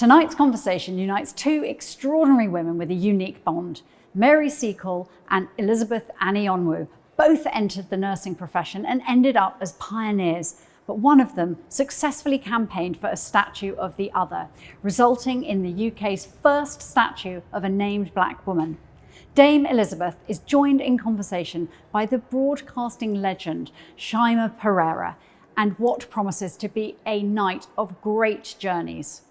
Tonight's conversation unites two extraordinary women with a unique bond. Mary Seacole and Elizabeth Anionwu both entered the nursing profession and ended up as pioneers, but one of them successfully campaigned for a statue of the other, resulting in the UK's first statue of a named black woman. Dame Elizabeth is joined in conversation by the broadcasting legend Shyama Perera and what promises to be a night of great journeys.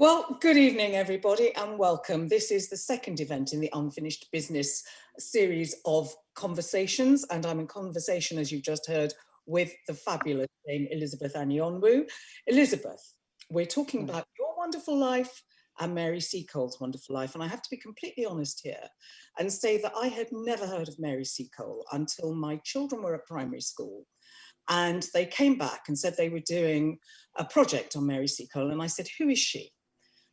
Well, good evening, everybody, and welcome. This is the second event in the Unfinished Business series of conversations, and I'm in conversation, as you've just heard, with the fabulous Dame Elizabeth Anionwu. Elizabeth, we're talking about your wonderful life and Mary Seacole's wonderful life, and I have to be completely honest here and say that I had never heard of Mary Seacole until my children were at primary school. And they came back and said they were doing a project on Mary Seacole, and I said, who is she?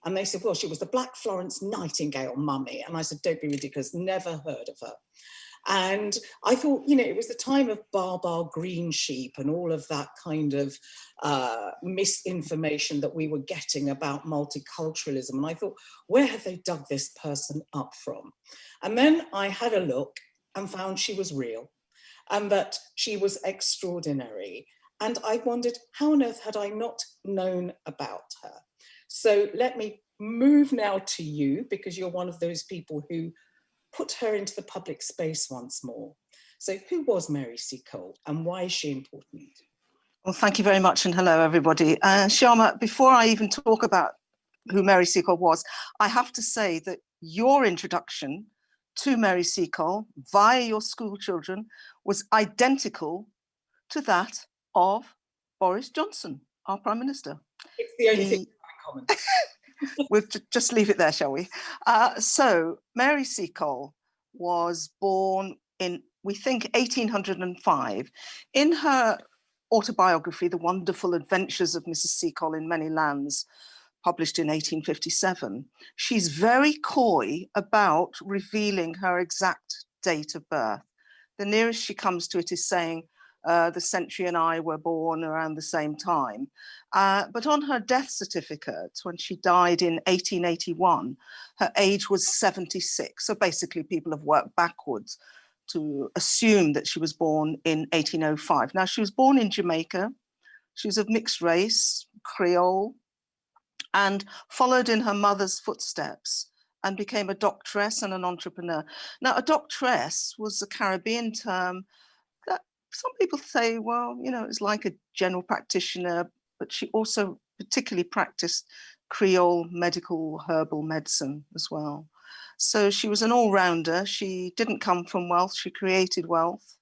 And they said, well, she was the Black Florence Nightingale mummy. And I said, don't be ridiculous, never heard of her. And I thought, you know, it was the time of Baa Green Sheep and all of that kind of uh, misinformation that we were getting about multiculturalism. And I thought, where have they dug this person up from? And then I had a look and found she was real and that she was extraordinary. And I wondered, how on earth had I not known about her? So let me move now to you because you're one of those people who put her into the public space once more. So who was Mary Seacole and why is she important? Well, thank you very much and hello everybody. Uh, Shyama, before I even talk about who Mary Seacole was, I have to say that your introduction to Mary Seacole via your school children was identical to that of Boris Johnson, our Prime Minister. It's the only thing we'll just leave it there, shall we? Uh, so Mary Seacole was born in, we think, 1805. In her autobiography, The Wonderful Adventures of Mrs. Seacole in Many Lands, published in 1857, she's very coy about revealing her exact date of birth. The nearest she comes to it is saying, uh, the Century and I were born around the same time. Uh, but on her death certificate, when she died in 1881, her age was 76. So basically people have worked backwards to assume that she was born in 1805. Now she was born in Jamaica. She was of mixed race, Creole, and followed in her mother's footsteps and became a doctress and an entrepreneur. Now, a doctress was a Caribbean term some people say, well, you know, it's like a general practitioner, but she also particularly practiced Creole medical herbal medicine as well. So she was an all-rounder. She didn't come from wealth, she created wealth.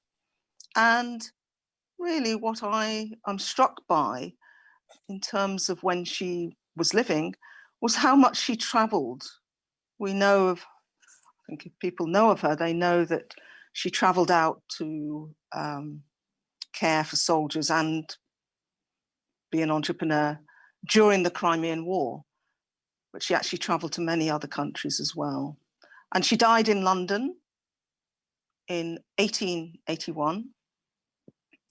And really what I am struck by in terms of when she was living was how much she traveled. We know of, I think if people know of her, they know that she traveled out to um, care for soldiers and be an entrepreneur during the Crimean War. But she actually traveled to many other countries as well. And she died in London in 1881,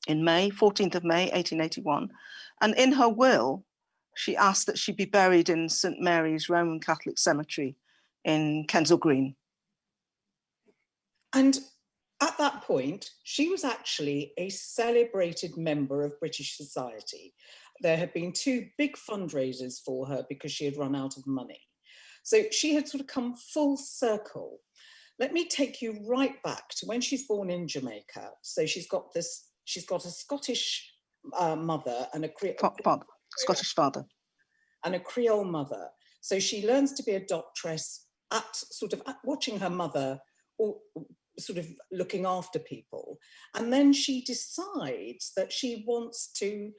in May, 14th of May, 1881. And in her will, she asked that she be buried in St. Mary's Roman Catholic Cemetery in Kensal Green. And at that point, she was actually a celebrated member of British society. There had been two big fundraisers for her because she had run out of money. So she had sort of come full circle. Let me take you right back to when she's born in Jamaica. So she's got this, she's got a Scottish uh, mother and a Creole, father, Scottish father. And a Creole mother. So she learns to be a doctress at sort of at watching her mother sort of looking after people. And then she decides that she wants to,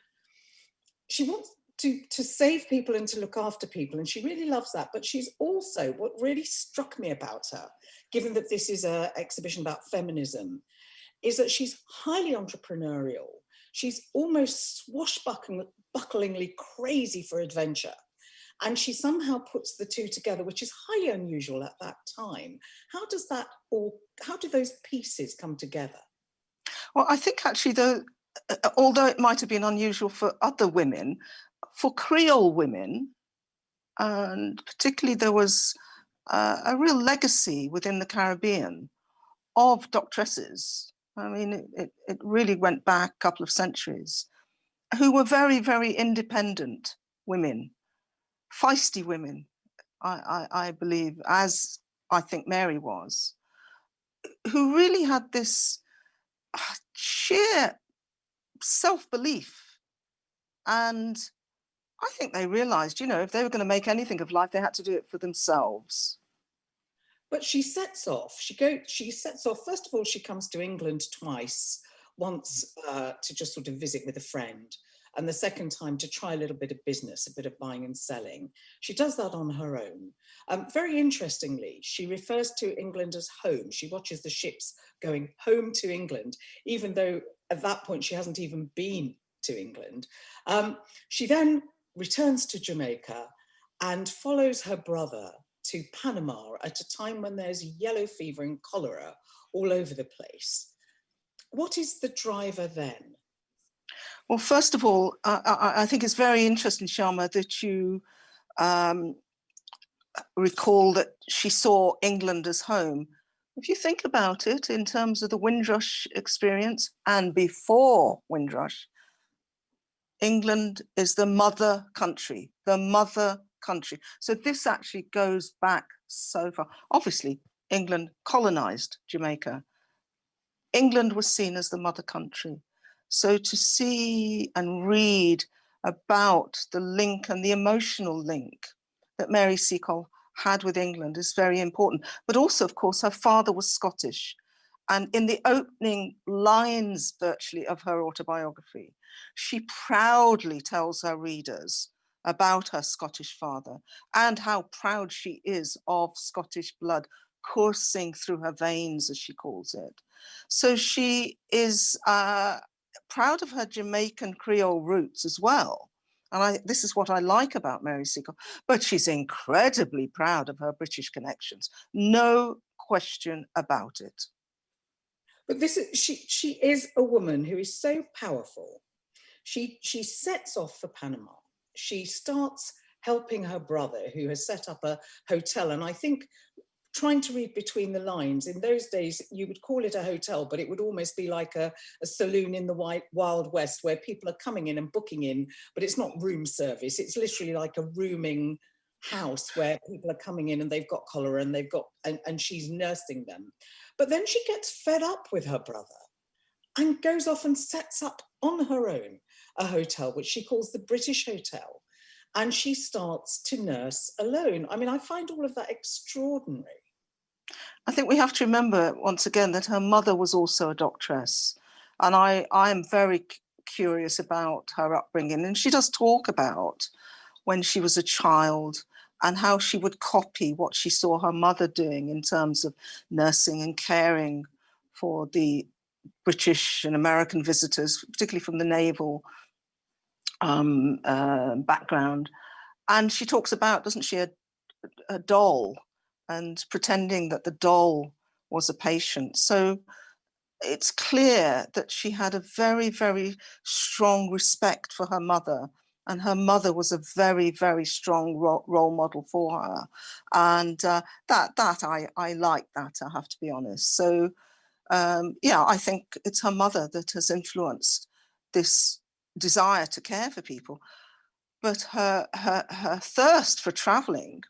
she wants to, to save people and to look after people. And she really loves that. But she's also, what really struck me about her, given that this is an exhibition about feminism, is that she's highly entrepreneurial. She's almost swashbucklingly crazy for adventure. And she somehow puts the two together, which is highly unusual at that time. How does that all, how do those pieces come together? Well, I think actually the, uh, although it might have been unusual for other women, for Creole women, and particularly there was uh, a real legacy within the Caribbean of doctresses. I mean, it, it, it really went back a couple of centuries, who were very, very independent women, feisty women, I, I, I believe, as I think Mary was, who really had this uh, sheer self-belief and I think they realized, you know, if they were going to make anything of life, they had to do it for themselves. But she sets off, she go, she sets off, first of all, she comes to England twice, once uh, to just sort of visit with a friend, and the second time to try a little bit of business, a bit of buying and selling. She does that on her own. Um, very interestingly, she refers to England as home. She watches the ships going home to England, even though at that point she hasn't even been to England. Um, she then returns to Jamaica and follows her brother to Panama at a time when there's yellow fever and cholera all over the place. What is the driver then? Well, first of all, I, I think it's very interesting, Shyama, that you um, recall that she saw England as home. If you think about it in terms of the Windrush experience and before Windrush, England is the mother country, the mother country. So this actually goes back so far. Obviously, England colonized Jamaica. England was seen as the mother country. So to see and read about the link and the emotional link that Mary Seacole had with England is very important. But also, of course, her father was Scottish. And in the opening lines virtually of her autobiography, she proudly tells her readers about her Scottish father and how proud she is of Scottish blood coursing through her veins, as she calls it. So she is uh, proud of her Jamaican Creole roots as well. And I, this is what I like about Mary Seacole, but she's incredibly proud of her British connections. No question about it. But this is, she, she is a woman who is so powerful. She, she sets off for Panama. She starts helping her brother who has set up a hotel. And I think trying to read between the lines, in those days, you would call it a hotel, but it would almost be like a, a saloon in the Wild West where people are coming in and booking in, but it's not room service. It's literally like a rooming house where people are coming in and they've got cholera and they've got, and, and she's nursing them. But then she gets fed up with her brother and goes off and sets up on her own a hotel, which she calls the British Hotel. And she starts to nurse alone. I mean, I find all of that extraordinary. I think we have to remember once again that her mother was also a doctress. And I, I am very curious about her upbringing. And she does talk about when she was a child and how she would copy what she saw her mother doing in terms of nursing and caring for the British and American visitors, particularly from the naval um, uh, background. And she talks about, doesn't she, a, a doll and pretending that the doll was a patient. So it's clear that she had a very, very strong respect for her mother and her mother was a very, very strong ro role model for her. And uh, that, that I, I like that, I have to be honest. So um, yeah, I think it's her mother that has influenced this desire to care for people. But her, her, her thirst for traveling,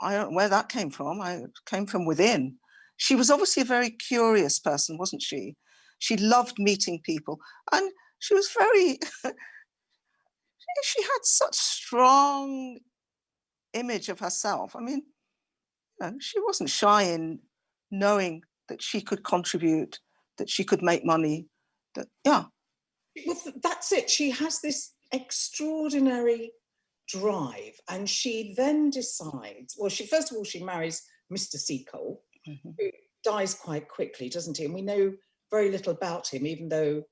I don't know where that came from. I came from within. She was obviously a very curious person, wasn't she? She loved meeting people and she was very she had such strong image of herself. I mean, you know, she wasn't shy in knowing that she could contribute, that she could make money, that, yeah. Well, that's it. She has this extraordinary drive and she then decides, well, she first of all, she marries Mr. Seacole, mm -hmm. who dies quite quickly, doesn't he? And we know very little about him, even though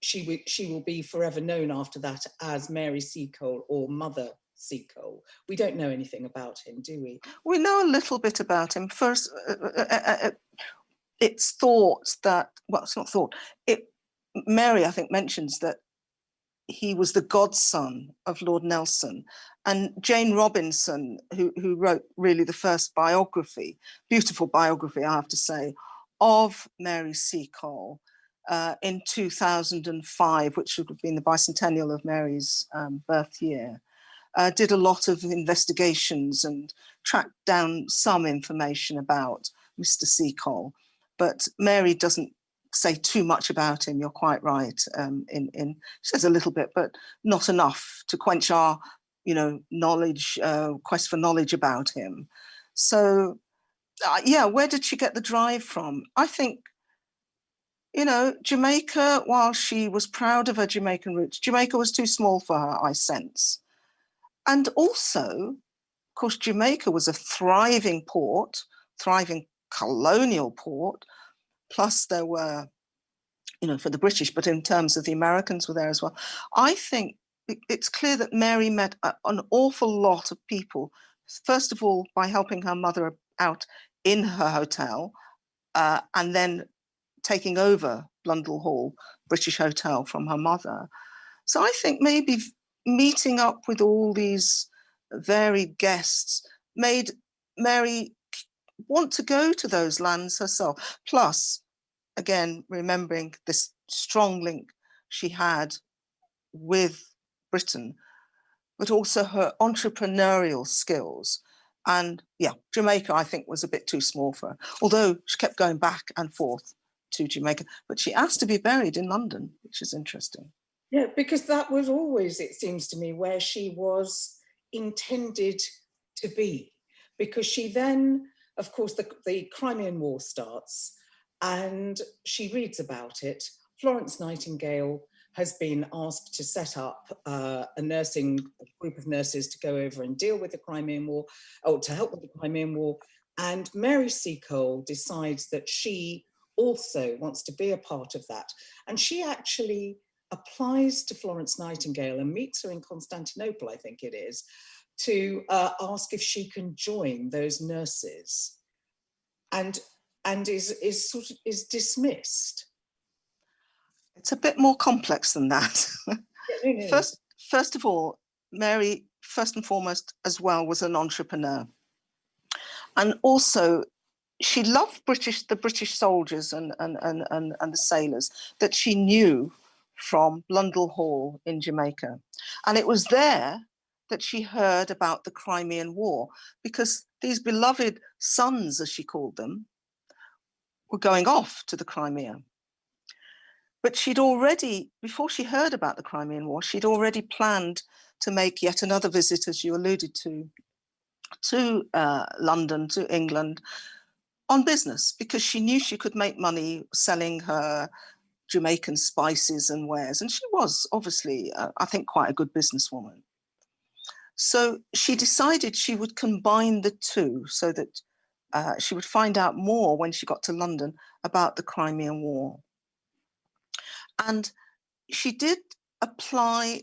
she, she will be forever known after that as Mary Seacole or Mother Seacole. We don't know anything about him, do we? We know a little bit about him. First, uh, uh, uh, uh it's thought that, well, it's not thought, it, Mary, I think, mentions that he was the godson of Lord Nelson. And Jane Robinson, who, who wrote really the first biography, beautiful biography, I have to say, of Mary Seacole uh, in 2005, which would have been the bicentennial of Mary's um, birth year, uh, did a lot of investigations and tracked down some information about Mr. Seacole. But Mary doesn't say too much about him, you're quite right. Um, in, in says a little bit, but not enough to quench our, you know, knowledge, uh, quest for knowledge about him. So, uh, yeah, where did she get the drive from? I think, you know, Jamaica, while she was proud of her Jamaican roots, Jamaica was too small for her, I sense. And also, of course, Jamaica was a thriving port, thriving colonial port, plus there were, you know, for the British, but in terms of the Americans were there as well. I think it's clear that Mary met an awful lot of people, first of all, by helping her mother out in her hotel, uh, and then taking over Blundell Hall, British Hotel from her mother. So I think maybe meeting up with all these varied guests made Mary want to go to those lands herself. Plus, again, remembering this strong link she had with Britain, but also her entrepreneurial skills. And yeah, Jamaica, I think, was a bit too small for her, although she kept going back and forth to Jamaica, but she asked to be buried in London, which is interesting. Yeah, because that was always, it seems to me, where she was intended to be. Because she then, of course, the, the Crimean War starts and she reads about it. Florence Nightingale has been asked to set up uh, a nursing a group of nurses to go over and deal with the Crimean War, or to help with the Crimean War. And Mary Seacole decides that she also wants to be a part of that. And she actually applies to Florence Nightingale and meets her in Constantinople, I think it is, to uh, ask if she can join those nurses and and is is sort of is dismissed. It's a bit more complex than that. first, first of all, Mary, first and foremost, as well, was an entrepreneur. And also, she loved British, the British soldiers and, and, and, and, and the sailors that she knew from Blundell Hall in Jamaica. And it was there that she heard about the Crimean War because these beloved sons, as she called them, were going off to the Crimea. But she'd already, before she heard about the Crimean War, she'd already planned to make yet another visit, as you alluded to, to uh, London, to England, on business, because she knew she could make money selling her Jamaican spices and wares. And she was obviously, uh, I think, quite a good businesswoman. So she decided she would combine the two so that uh, she would find out more when she got to London about the Crimean War. And she did apply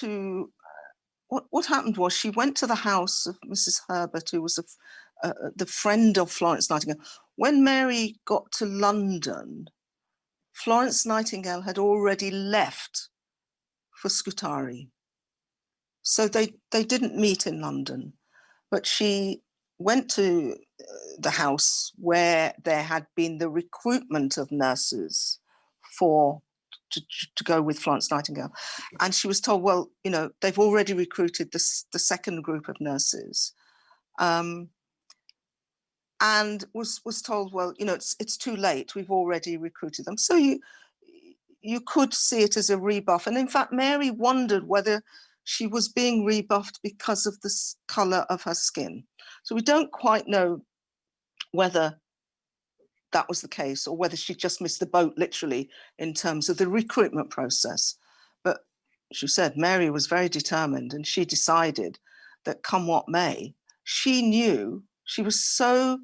to, uh, what, what happened was she went to the house of Mrs. Herbert, who was a, uh, the friend of Florence Nightingale. When Mary got to London, Florence Nightingale had already left for Scutari. So they, they didn't meet in London, but she went to uh, the house where there had been the recruitment of nurses for to, to, go with Florence Nightingale. And she was told, well, you know, they've already recruited this, the second group of nurses. Um, and was was told, well, you know, it's it's too late. We've already recruited them. So you you could see it as a rebuff. And in fact, Mary wondered whether she was being rebuffed because of the color of her skin. So we don't quite know whether that was the case or whether she just missed the boat literally in terms of the recruitment process. But she said Mary was very determined and she decided that come what may, she knew she was so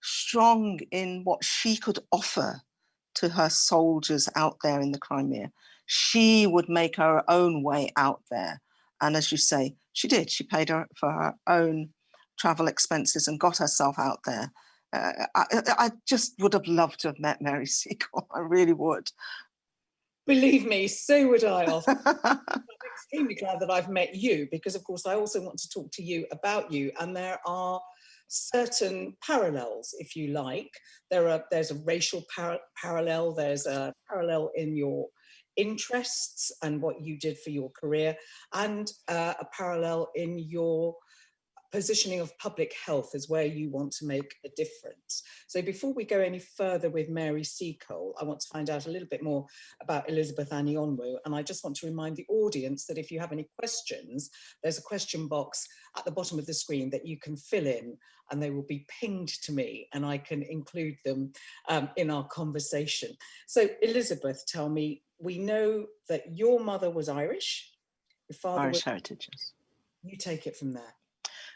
strong in what she could offer to her soldiers out there in the Crimea. She would make her own way out there. And as you say, she did. She paid her for her own travel expenses and got herself out there. Uh, I, I, just would have loved to have met Mary Seacole. I really would. Believe me, so would I. I'm extremely glad that I've met you because, of course, I also want to talk to you about you. And there are certain parallels, if you like. There are there's a racial par parallel. There's a parallel in your interests and what you did for your career, and uh, a parallel in your positioning of public health is where you want to make a difference. So before we go any further with Mary Seacole, I want to find out a little bit more about Elizabeth Anionwu. And I just want to remind the audience that if you have any questions, there's a question box at the bottom of the screen that you can fill in and they will be pinged to me and I can include them um, in our conversation. So Elizabeth, tell me, we know that your mother was Irish, your father Irish was, heritage, yes. You take it from there.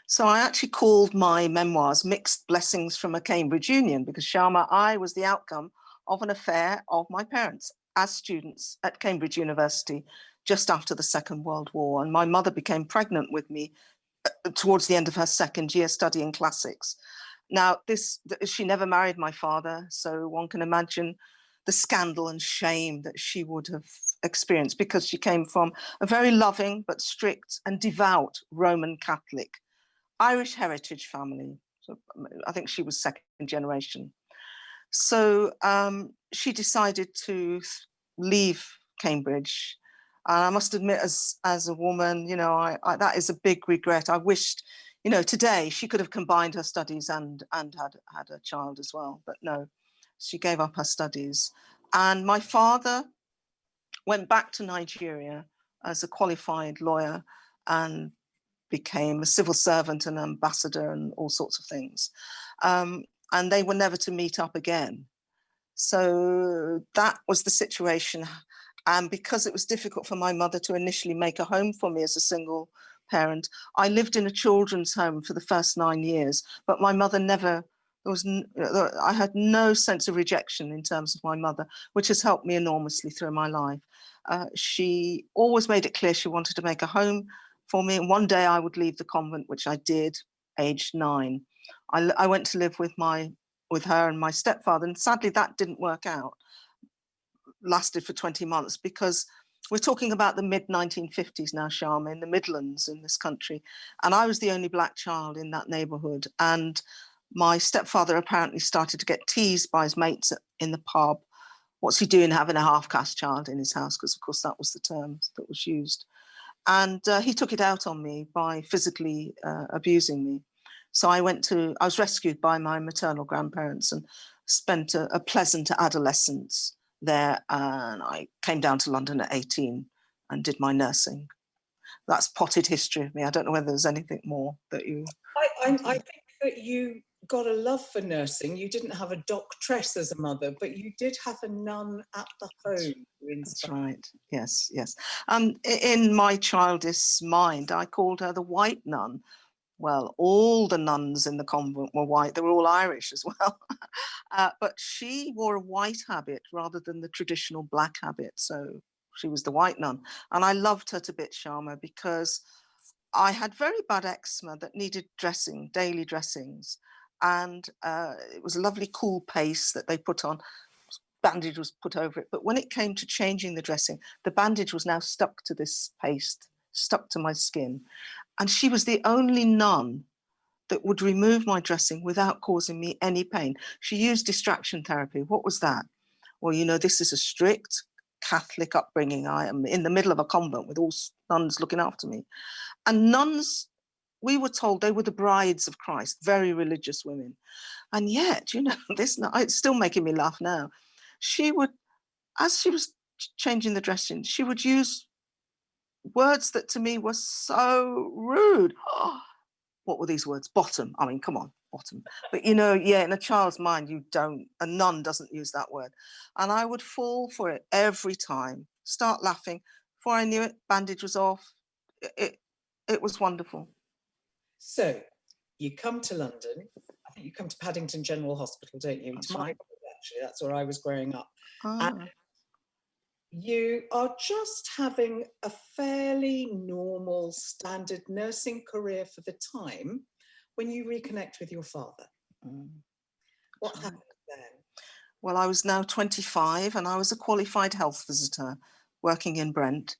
So I actually called my memoirs Mixed Blessings from a Cambridge Union because Shyama, I was the outcome of an affair of my parents as students at Cambridge University just after the Second World War. And my mother became pregnant with me uh, towards the end of her second year studying classics. Now, this she never married my father, so one can imagine the scandal and shame that she would have experienced because she came from a very loving but strict and devout Roman Catholic Irish heritage family. So um, I think she was second generation. So um, she decided to leave Cambridge. And I must admit, as as a woman, you know, I, I, that is a big regret. I wished, you know, today she could have combined her studies and and had had a child as well. But no, she gave up her studies. And my father went back to Nigeria as a qualified lawyer and became a civil servant and ambassador and all sorts of things. Um, and they were never to meet up again. So that was the situation. And because it was difficult for my mother to initially make a home for me as a single parent, I lived in a children's home for the first nine years, but my mother never, there was, I had no sense of rejection in terms of my mother, which has helped me enormously through my life. Uh, she always made it clear she wanted to make a home for me. One day I would leave the convent, which I did, aged nine. I, I went to live with my with her and my stepfather, and sadly that didn't work out. Lasted for 20 months because we're talking about the mid 1950s now, Shyama, in the Midlands in this country. And I was the only black child in that neighborhood. And my stepfather apparently started to get teased by his mates in the pub. What's he doing having a half caste child in his house? Because of course that was the term that was used. And uh, he took it out on me by physically uh, abusing me. So I went to, I was rescued by my maternal grandparents and spent a, a pleasant adolescence there. And I came down to London at 18 and did my nursing. That's potted history of me. I don't know whether there's anything more that you. I, I, I think that you got a love for nursing. You didn't have a doctress as a mother, but you did have a nun at the home. That's right. Yes, yes. Um, in my childish mind, I called her the white nun. Well, all the nuns in the convent were white. They were all Irish as well. uh, but she wore a white habit rather than the traditional black habit. So she was the white nun. And I loved her to bits, Shyama, because I had very bad eczema that needed dressing, daily dressings and uh, it was a lovely cool paste that they put on. Bandage was put over it. But when it came to changing the dressing the bandage was now stuck to this paste stuck to my skin. And she was the only nun that would remove my dressing without causing me any pain. She used distraction therapy. What was that? Well you know this is a strict catholic upbringing. I am in the middle of a convent with all nuns looking after me. And nuns we were told they were the brides of Christ, very religious women. And yet, you know, this it's still making me laugh now. She would, as she was changing the dressing, she would use words that to me were so rude. Oh, what were these words? Bottom. I mean, come on, bottom. But you know, yeah, in a child's mind, you don't, a nun doesn't use that word. And I would fall for it every time, start laughing. Before I knew it, bandage was off. It, it, it was wonderful. So you come to London, I think you come to Paddington General Hospital, don't you? That's right. Actually, that's where I was growing up. Ah. you are just having a fairly normal standard nursing career for the time when you reconnect with your father. Mm. What happened then? Well, I was now 25 and I was a qualified health visitor working in Brent.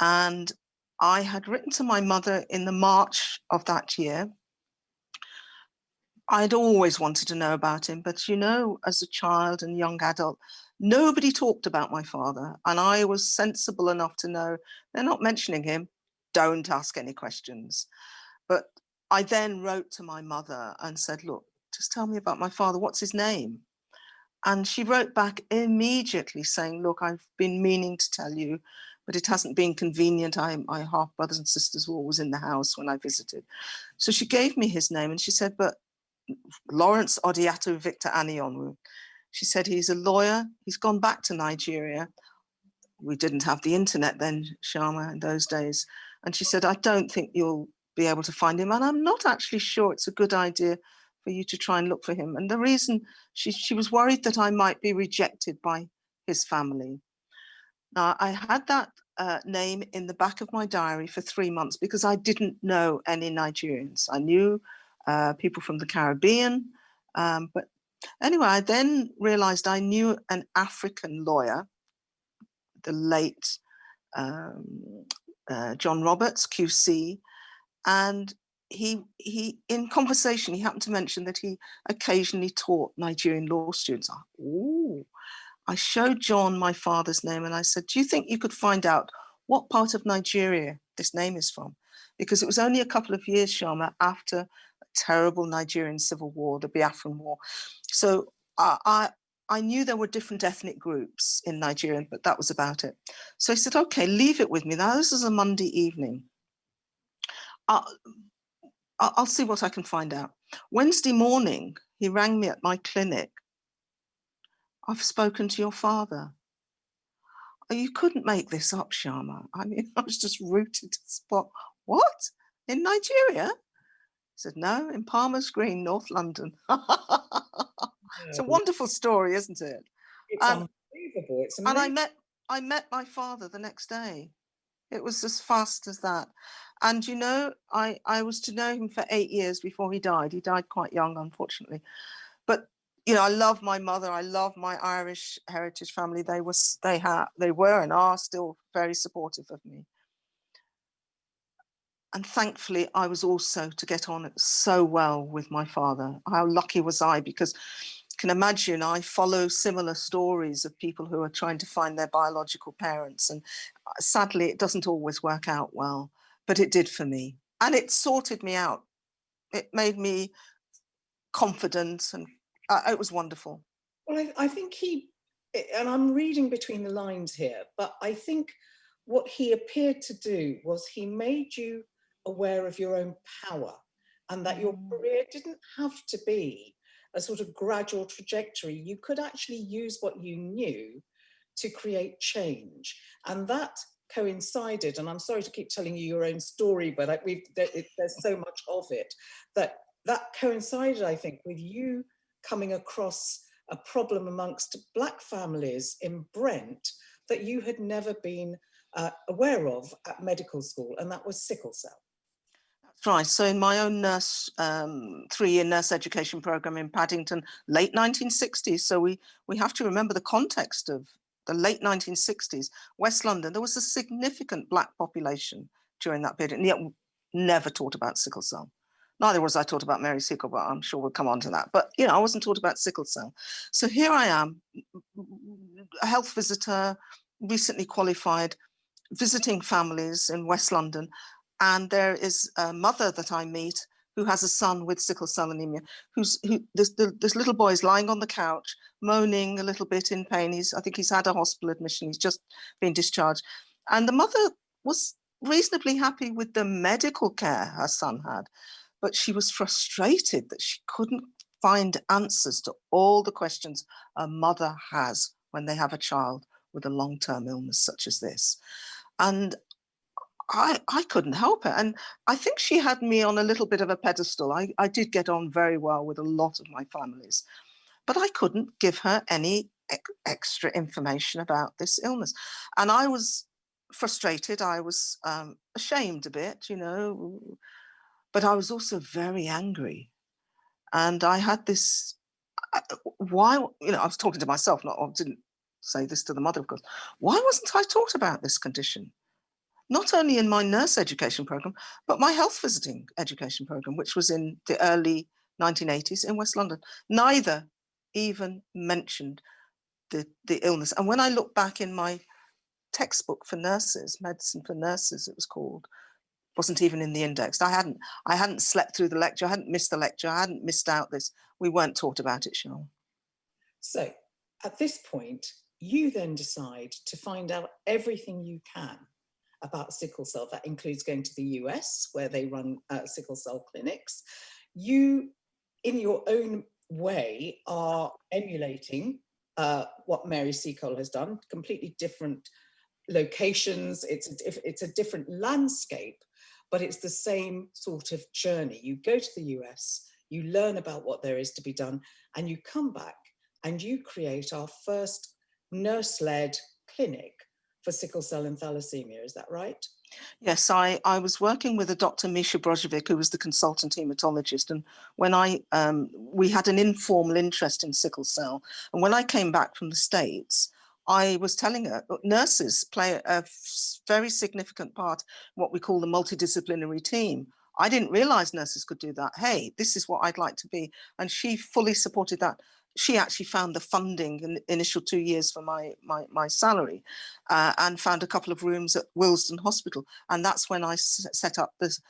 And I had written to my mother in the March of that year. I'd always wanted to know about him, but you know, as a child and young adult, nobody talked about my father. And I was sensible enough to know they're not mentioning him. Don't ask any questions. But I then wrote to my mother and said, look, just tell me about my father. What's his name? And she wrote back immediately saying, look, I've been meaning to tell you, but it hasn't been convenient. I, my half brothers and sisters were always in the house when I visited. So she gave me his name and she said, but Lawrence Odiato Victor Anionwu. She said he's a lawyer. He's gone back to Nigeria. We didn't have the internet then, Shyama, in those days. And she said, I don't think you'll be able to find him. And I'm not actually sure it's a good idea for you to try and look for him. And the reason she, she was worried that I might be rejected by his family. Now, I had that uh, name in the back of my diary for three months because I didn't know any Nigerians. I knew uh, people from the Caribbean, um, but anyway, I then realized I knew an African lawyer, the late um, uh, John Roberts, QC, and he he in conversation he happened to mention that he occasionally taught Nigerian law students. Ooh. I showed John my father's name and I said, do you think you could find out what part of Nigeria this name is from? Because it was only a couple of years, Shyama, after a terrible Nigerian civil war, the Biafran war. So I, I, I knew there were different ethnic groups in Nigeria, but that was about it. So I said, okay, leave it with me. Now, this is a Monday evening. I'll, I'll see what I can find out. Wednesday morning, he rang me at my clinic I've spoken to your father. Oh, you couldn't make this up, Shyama. I mean, I was just rooted to the spot. What? In Nigeria? He said, no, in Palmer's Green, North London. it's a wonderful story, isn't it? It's um, unbelievable. It's amazing. And I met, I met my father the next day. It was as fast as that. And you know, I, I was to know him for eight years before he died. He died quite young, unfortunately. You know, I love my mother. I love my Irish heritage family. They were, they had, they were and are still very supportive of me. And thankfully, I was also to get on so well with my father. How lucky was I? Because you can imagine I follow similar stories of people who are trying to find their biological parents. And uh, sadly, it doesn't always work out well, but it did for me. And it sorted me out. It made me confident and uh, it was wonderful. Well, I, I think he, and I'm reading between the lines here, but I think what he appeared to do was he made you aware of your own power and that your mm. career didn't have to be a sort of gradual trajectory. You could actually use what you knew to create change. And that coincided, and I'm sorry to keep telling you your own story, but I, we've, there, it, there's so much of it, that that coincided, I think, with you coming across a problem amongst black families in Brent that you had never been uh, aware of at medical school, and that was sickle cell. That's right. So in my own nurse, um, three-year nurse education program in Paddington, late 1960s. So we, we have to remember the context of the late 1960s, West London, there was a significant black population during that period, and yet never taught about sickle cell. Neither was I taught about Mary Seacole, but I'm sure we'll come on to that. But, you know, I wasn't taught about sickle cell. So here I am, a health visitor, recently qualified, visiting families in West London. And there is a mother that I meet who has a son with sickle cell anemia, who's who this, the, this little boy is lying on the couch, moaning a little bit in pain. He's, I think he's had a hospital admission. He's just been discharged. And the mother was reasonably happy with the medical care her son had but she was frustrated that she couldn't find answers to all the questions a mother has when they have a child with a long-term illness such as this. And I, I couldn't help her. And I think she had me on a little bit of a pedestal. I, I did get on very well with a lot of my families, but I couldn't give her any extra information about this illness. And I was frustrated. I was um, ashamed a bit, you know, but I was also very angry. And I had this, uh, why, you know, I was talking to myself, not, I didn't say this to the mother, of course. Why wasn't I taught about this condition? Not only in my nurse education program, but my health visiting education program, which was in the early 1980s in West London. Neither even mentioned the, the illness. And when I look back in my textbook for nurses, medicine for nurses, it was called, wasn't even in the index. I hadn't, I hadn't slept through the lecture. I hadn't missed the lecture. I hadn't missed out this. We weren't taught about it, Cheryl. So at this point, you then decide to find out everything you can about sickle cell. That includes going to the US where they run uh, sickle cell clinics. You, in your own way, are emulating uh, what Mary Seacole has done, completely different locations. It's a, it's a different landscape, but it's the same sort of journey. You go to the US, you learn about what there is to be done, and you come back and you create our first nurse-led clinic for sickle cell and thalassemia, is that right? Yes, I, I was working with a Dr. Misha Brozovic, who was the consultant hematologist. And when I, um, we had an informal interest in sickle cell. And when I came back from the States, I was telling her nurses play a very significant part what we call the multidisciplinary team. I didn't realize nurses could do that. Hey, this is what I'd like to be. And she fully supported that. She actually found the funding in the initial two years for my, my, my salary uh, and found a couple of rooms at Willesden Hospital. And that's when I set up this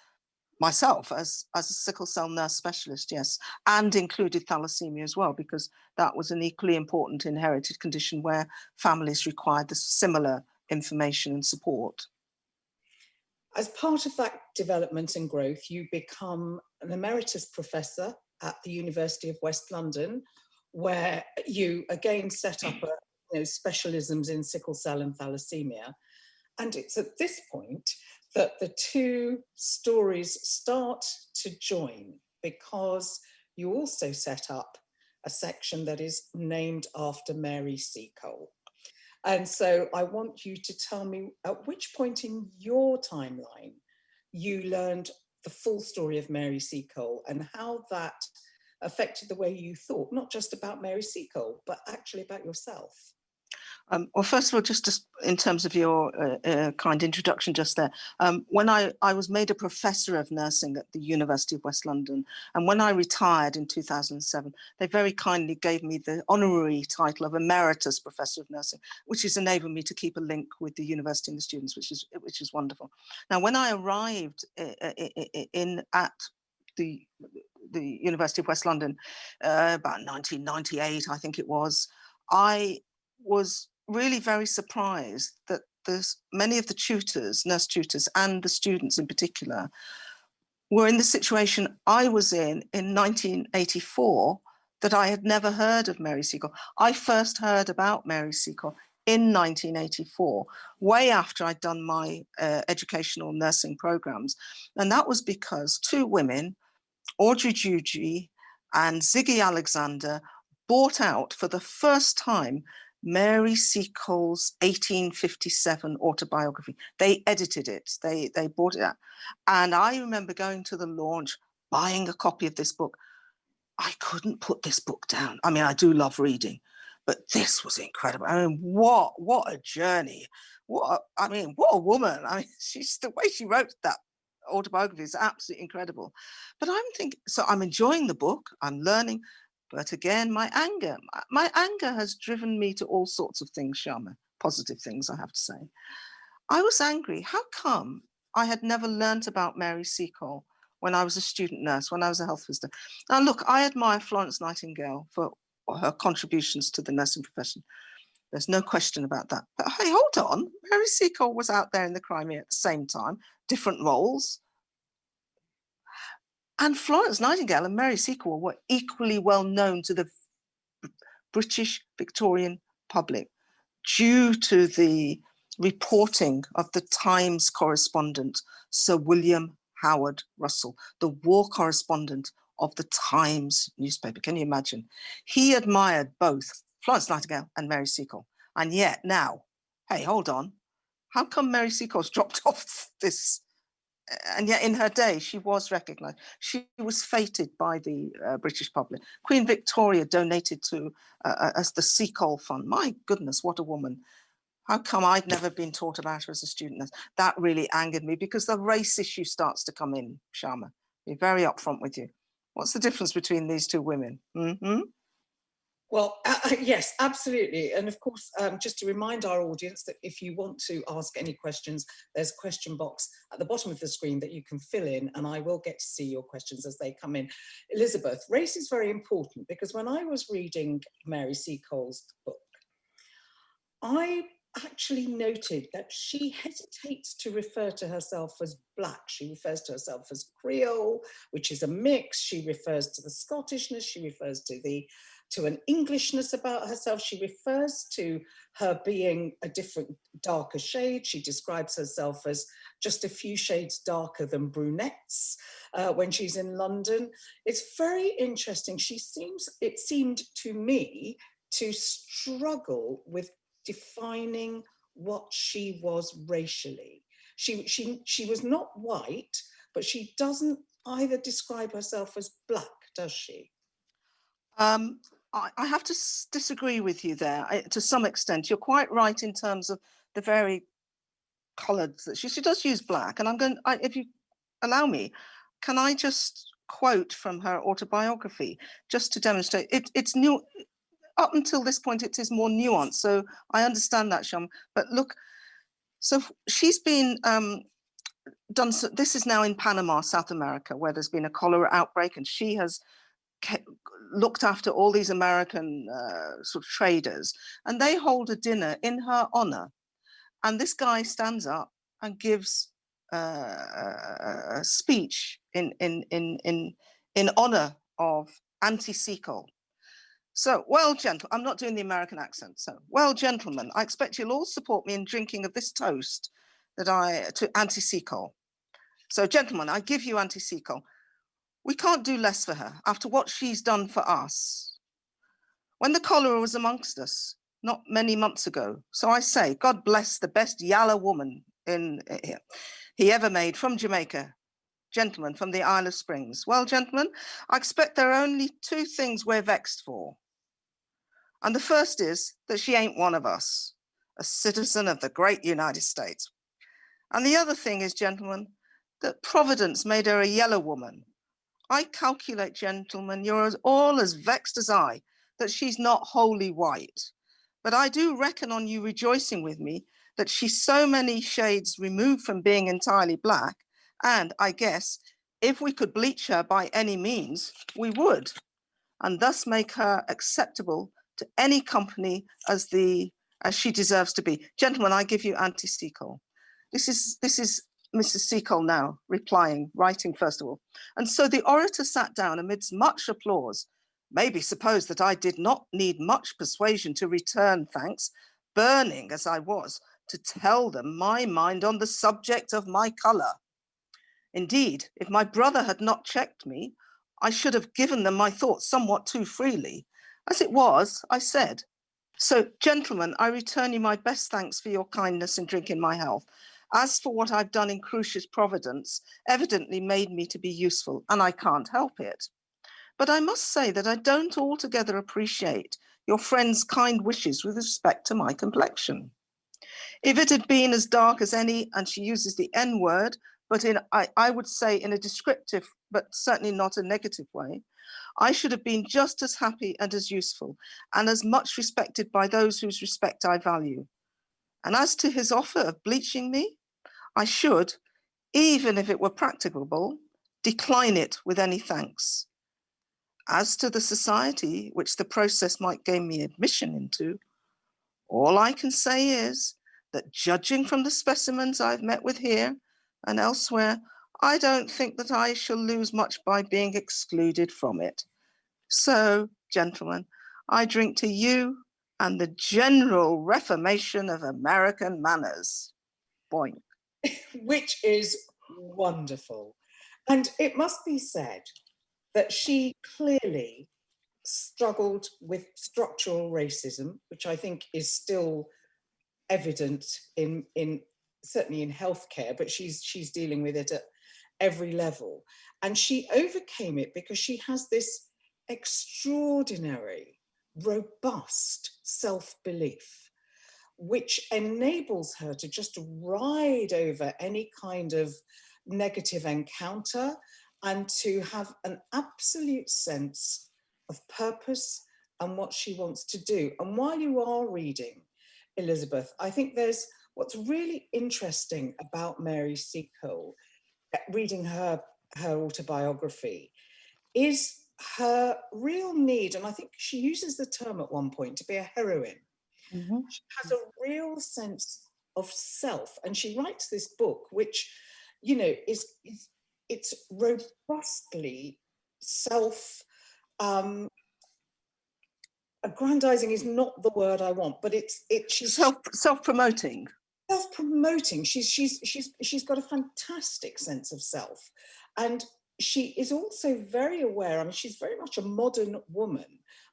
myself as, as a sickle cell nurse specialist, yes, and included thalassemia as well, because that was an equally important inherited condition where families required the similar information and support. As part of that development and growth, you become an emeritus professor at the University of West London, where you again set up a, you know, specialisms in sickle cell and thalassemia. And it's at this point that the two stories start to join because you also set up a section that is named after Mary Seacole. And so I want you to tell me at which point in your timeline you learned the full story of Mary Seacole and how that affected the way you thought, not just about Mary Seacole, but actually about yourself. Um, well, first of all, just, just in terms of your uh, uh, kind introduction just there, um, when I, I was made a professor of nursing at the University of West London, and when I retired in 2007, they very kindly gave me the honorary title of Emeritus Professor of Nursing, which has enabled me to keep a link with the university and the students, which is, which is wonderful. Now, when I arrived uh, uh, in at the, the University of West London, uh, about 1998, I think it was, I was really very surprised that there's many of the tutors, nurse tutors, and the students in particular, were in the situation I was in in 1984 that I had never heard of Mary Seacole. I first heard about Mary Seacole in 1984, way after I'd done my uh, educational nursing programs. And that was because two women, Audrey Dewjee and Ziggi Alexander, bought out for the first time Mary Seacole's 1857 autobiography. They edited it, they, they bought it out. And I remember going to the launch, buying a copy of this book. I couldn't put this book down. I mean, I do love reading, but this was incredible. I mean, what, what a journey. What, I mean, what a woman. I mean, she's the way she wrote that autobiography is absolutely incredible. But I'm thinking, so I'm enjoying the book, I'm learning, but again, my anger, my anger has driven me to all sorts of things, Shyama, positive things, I have to say. I was angry. How come I had never learnt about Mary Seacole when I was a student nurse, when I was a health visitor? Now, look, I admire Florence Nightingale for her contributions to the nursing profession. There's no question about that. But hey, hold on. Mary Seacole was out there in the Crimea at the same time, different roles, and Florence Nightingale and Mary Seacole were equally well known to the British Victorian public due to the reporting of the Times correspondent, Sir William Howard Russell, the war correspondent of the Times newspaper. Can you imagine? He admired both Florence Nightingale and Mary Seacole. And yet now, hey, hold on. How come Mary Seacole's dropped off this and yet in her day she was recognized. She was feted by the uh, british public. Queen victoria donated to uh, uh as the seacole fund. My goodness what a woman. How come i'd never been taught about her as a student? That really angered me because the race issue starts to come in shyama. Be very upfront with you. What's the difference between these two women? Mm -hmm. Well, uh, yes, absolutely. And of course, um, just to remind our audience that if you want to ask any questions, there's a question box at the bottom of the screen that you can fill in and I will get to see your questions as they come in. Elizabeth, race is very important because when I was reading Mary Seacole's book, I actually noted that she hesitates to refer to herself as black. She refers to herself as Creole, which is a mix. She refers to the Scottishness. She refers to the to an Englishness about herself. She refers to her being a different, darker shade. She describes herself as just a few shades darker than brunettes uh, when she's in London. It's very interesting. She seems, it seemed to me, to struggle with defining what she was racially. She, she, she was not white, but she doesn't either describe herself as black, does she? Um, I, have to disagree with you there I, to some extent. You're quite right in terms of the very coloured that she, she does use black. And I'm going, I, if you allow me, can I just quote from her autobiography just to demonstrate it, it's new up until this point it is more nuanced so i understand that Shyama but look so she's been um, done so this is now in panama south america where there's been a cholera outbreak and she has looked after all these American uh, sort of traders, and they hold a dinner in her honor. And this guy stands up and gives uh, a speech in in in in in honor of Auntie Seacole. So, well, gentle, I'm not doing the American accent. So, well, gentlemen, I expect you'll all support me in drinking of this toast that I to Auntie Seacole. So, gentlemen, I give you Auntie Seacole. We can't do less for her after what she's done for us. When the cholera was amongst us, not many months ago, so I say, God bless the best Yala woman in eh, here he ever made from Jamaica, gentlemen from the Isle of Springs. Well, gentlemen, I expect there are only two things we're vexed for. And the first is that she ain't one of us, a citizen of the great United States. And the other thing is, gentlemen, that Providence made her a yellow woman I calculate, gentlemen, you're all as vexed as I that she's not wholly white. But I do reckon on you rejoicing with me that she's so many shades removed from being entirely black. And I guess if we could bleach her by any means, we would, and thus make her acceptable to any company as the as she deserves to be. Gentlemen, I give you Auntie Seacole. This is this is Mrs. Seacole now, replying, writing first of all. And so the orator sat down amidst much applause. Maybe suppose that I did not need much persuasion to return thanks, burning as I was to tell them my mind on the subject of my colour. Indeed, if my brother had not checked me, I should have given them my thoughts somewhat too freely. As it was, I said, so gentlemen, I return you my best thanks for your kindness in drinking my health. As for what I've done in Cruces Providence, evidently made me to be useful, and I can't help it. But I must say that I don't altogether appreciate your friend's kind wishes with respect to my complexion. If it had been as dark as any, and she uses the N word, but in I, I would say in a descriptive, but certainly not a negative way, I should have been just as happy and as useful, and as much respected by those whose respect I value. And as to his offer of bleaching me, I should, even if it were practicable, decline it with any thanks. As to the society which the process might gain me admission into, all I can say is that judging from the specimens I've met with here and elsewhere, I don't think that I shall lose much by being excluded from it. So, gentlemen, I drink to you and the general reformation of American manners. Boing. Which is wonderful. And it must be said that she clearly struggled with structural racism, which I think is still evident in, in certainly in healthcare, but she's she's dealing with it at, every level. And she overcame it because she has this extraordinary, robust self-belief, which enables her to just ride over any kind of negative encounter and to have an absolute sense of purpose and what she wants to do. And while you are reading Elizabeth, I think there's what's really interesting about Mary Seacole, reading her, her autobiography, is her real need, and I think she uses the term at one point, to be a heroine. Mm -hmm. She has a real sense of self, and she writes this book, which, you know, is, is it's robustly self um, aggrandizing is not the word I want, but it's it she's self self-promoting. Self-promoting. She's she's she's she's got a fantastic sense of self. And she is also very aware. I mean, she's very much a modern woman.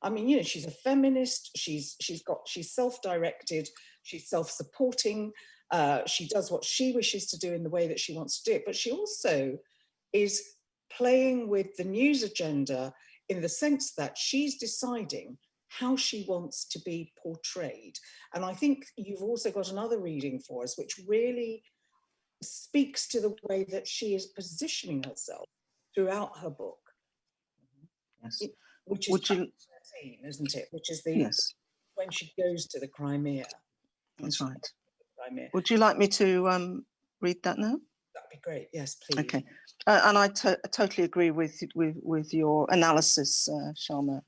I mean, you know, she's a feminist, she's she's got she's self-directed, she's self-supporting, uh, she does what she wishes to do in the way that she wants to do it, but she also is playing with the news agenda in the sense that she's deciding how she wants to be portrayed. And I think you've also got another reading for us, which really speaks to the way that she is positioning herself throughout her book. Yes. It, which is you... 13, isn't it? Which is the yes. when she goes to the Crimea. That's right. Crimea. Would you like me to um, read that now? That'd be great. Yes, please. Okay. Uh, and I to totally agree with, with, with your analysis, uh, Shyama.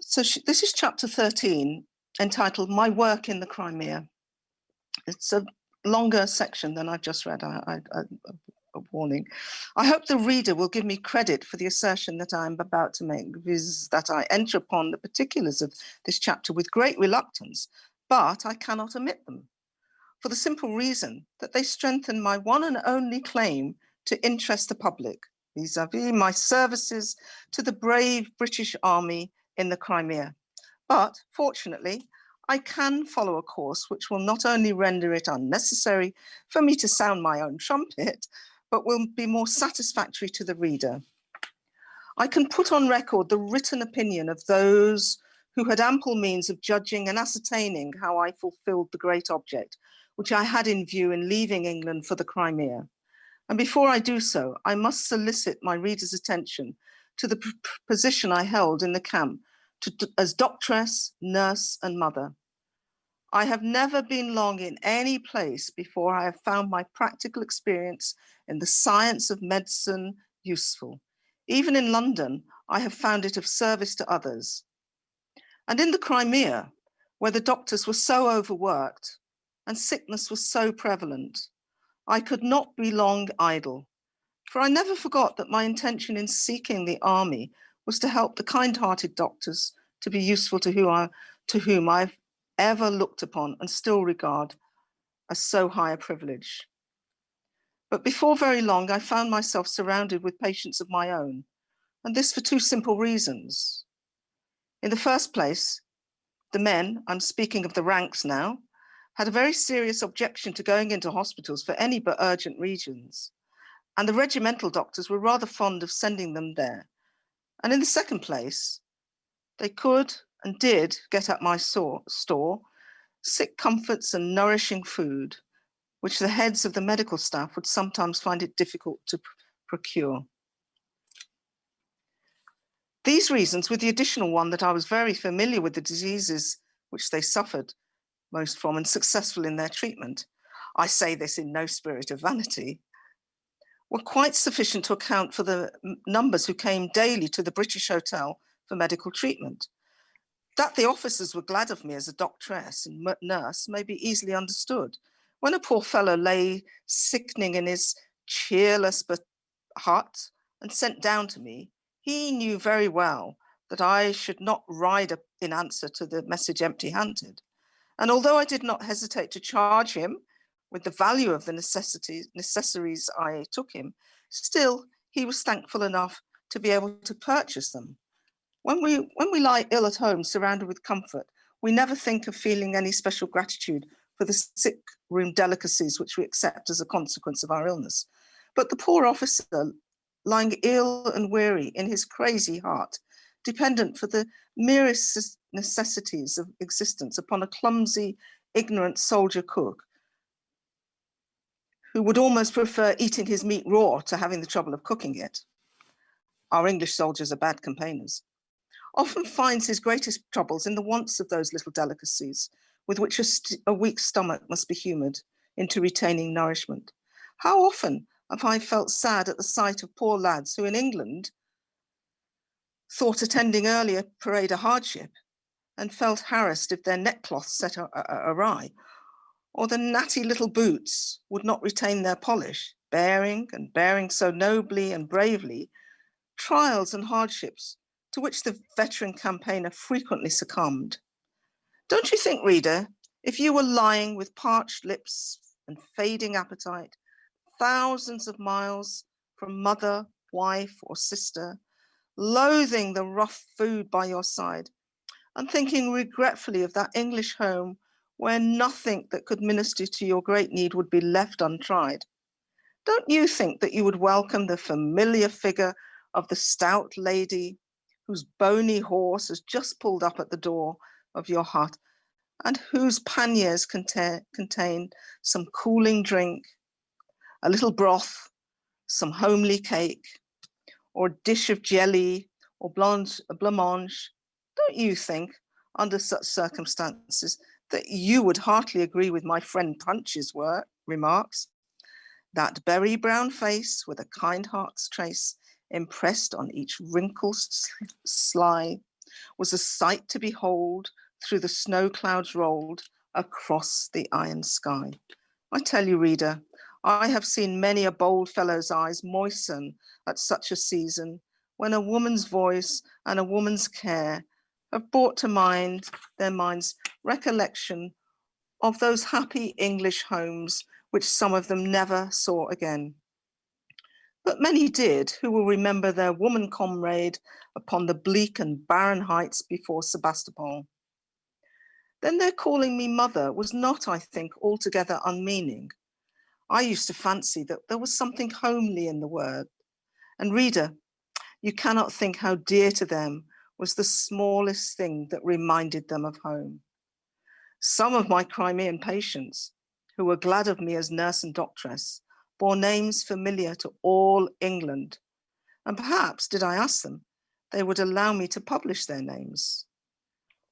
So she, this is chapter 13, entitled My Work in the Crimea. It's a longer section than I've just read, I, I, I, a warning. I hope the reader will give me credit for the assertion that I'm about to make, viz that I enter upon the particulars of this chapter with great reluctance, but I cannot omit them for the simple reason that they strengthen my one and only claim to interest the public vis-a-vis -vis my services to the brave British Army in the Crimea. But fortunately, I can follow a course which will not only render it unnecessary for me to sound my own trumpet, but will be more satisfactory to the reader. I can put on record the written opinion of those who had ample means of judging and ascertaining how I fulfilled the great object, which I had in view in leaving England for the Crimea. And before I do so, I must solicit my reader's attention to the position I held in the camp to, as doctress, nurse, and mother. I have never been long in any place before I have found my practical experience in the science of medicine useful. Even in London, I have found it of service to others. And in the Crimea, where the doctors were so overworked, and sickness was so prevalent. I could not be long idle, for I never forgot that my intention in seeking the army was to help the kind-hearted doctors to be useful to, who I, to whom I've ever looked upon and still regard as so high a privilege. But before very long, I found myself surrounded with patients of my own, and this for two simple reasons. In the first place, the men, I'm speaking of the ranks now, had a very serious objection to going into hospitals for any but urgent regions. And the regimental doctors were rather fond of sending them there. And in the second place, they could and did get at my store sick comforts and nourishing food, which the heads of the medical staff would sometimes find it difficult to procure. These reasons, with the additional one that I was very familiar with the diseases which they suffered, most from and successful in their treatment, I say this in no spirit of vanity, were quite sufficient to account for the numbers who came daily to the British Hotel for medical treatment. That the officers were glad of me as a doctress and nurse may be easily understood. When a poor fellow lay sickening in his cheerless but hut and sent down to me, he knew very well that I should not ride in answer to the message empty-handed. And although I did not hesitate to charge him with the value of the necessaries I took him, still he was thankful enough to be able to purchase them. When we, when we lie ill at home, surrounded with comfort, we never think of feeling any special gratitude for the sick room delicacies which we accept as a consequence of our illness. But the poor officer, lying ill and weary in his crazy heart, dependent for the merest necessities of existence upon a clumsy, ignorant soldier cook, who would almost prefer eating his meat raw to having the trouble of cooking it. Our English soldiers are bad campaigners. Often finds his greatest troubles in the wants of those little delicacies with which a, a weak stomach must be humoured into retaining nourishment. How often have I felt sad at the sight of poor lads who in England thought attending earlier parade a hardship and felt harassed if their neckcloth set awry or the natty little boots would not retain their polish, bearing and bearing so nobly and bravely trials and hardships to which the veteran campaigner frequently succumbed. Don't you think, reader, if you were lying with parched lips and fading appetite, thousands of miles from mother, wife, or sister, loathing the rough food by your side, and thinking regretfully of that English home where nothing that could minister to your great need would be left untried. Don't you think that you would welcome the familiar figure of the stout lady whose bony horse has just pulled up at the door of your hut and whose panniers contain, contain some cooling drink, a little broth, some homely cake, or a dish of jelly or blancmange, don't you think, under such circumstances, that you would heartily agree with my friend Punch's work, remarks, that berry brown face with a kind heart's trace impressed on each wrinkle sly was a sight to behold through the snow clouds rolled across the iron sky. I tell you, reader, I have seen many a bold fellow's eyes moisten at such a season when a woman's voice and a woman's care have brought to mind their minds recollection of those happy English homes which some of them never saw again. But many did who will remember their woman comrade upon the bleak and barren heights before Sebastopol. Then their calling me mother was not, I think, altogether unmeaning. I used to fancy that there was something homely in the word. And reader, you cannot think how dear to them was the smallest thing that reminded them of home. Some of my Crimean patients, who were glad of me as nurse and doctress, bore names familiar to all England. And perhaps, did I ask them, they would allow me to publish their names.